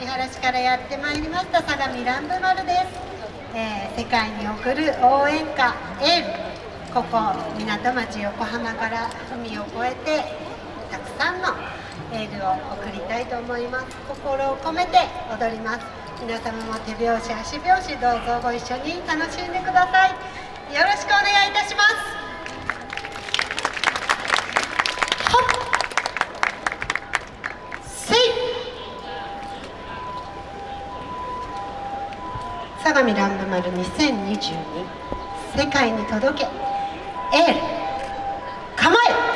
見晴らしからやってまいりました相模ランブマルです、えー、世界に送る応援歌エールここ港町横浜から海を越えてたくさんのエールを送りたいと思います。心を込めて踊ります。皆様も手拍子足拍子どうぞご一緒に楽しんでください。よろしくお願いいたします。相模ランドマル2022世界に届け。エール。構え。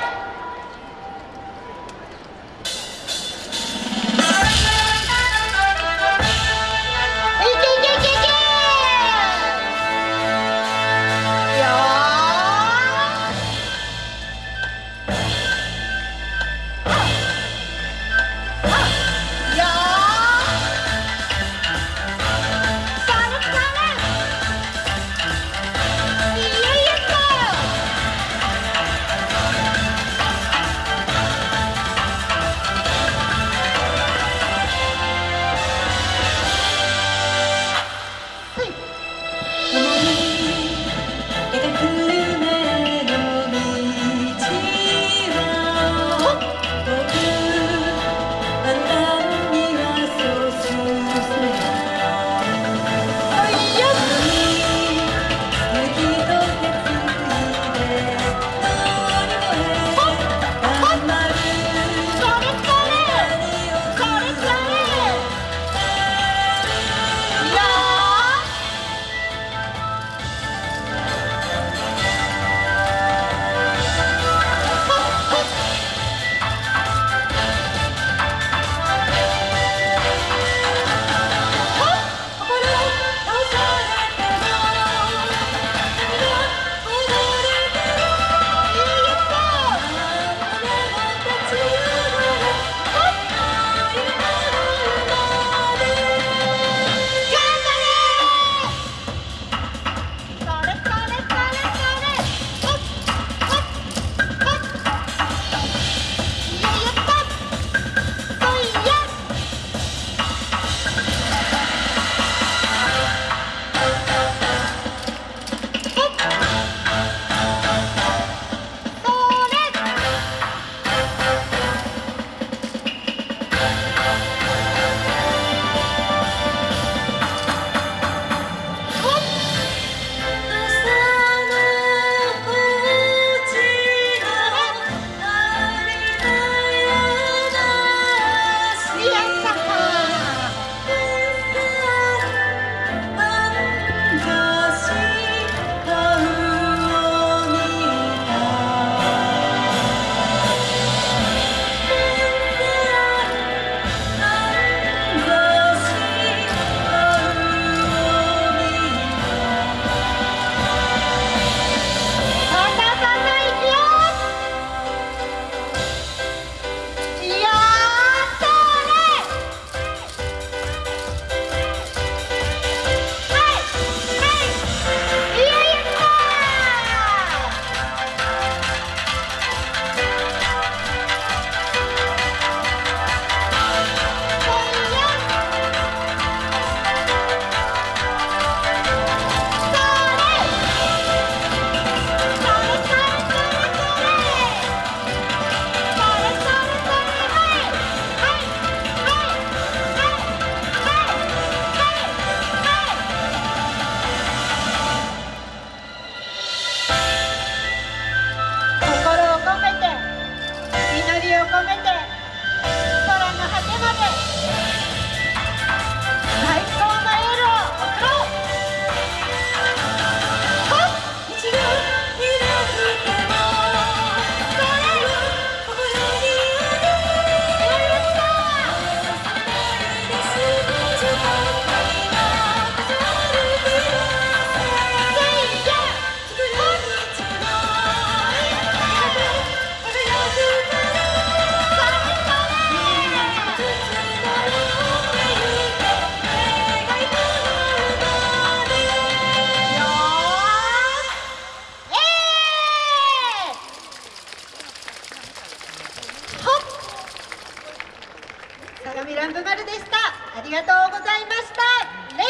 ランブ丸でした。ありがとうございました。レイ。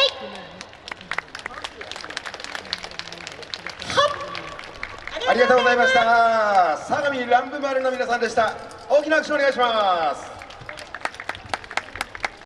ありがとうございました。相模乱舞丸の皆さんでした。大きな拍手お願いします。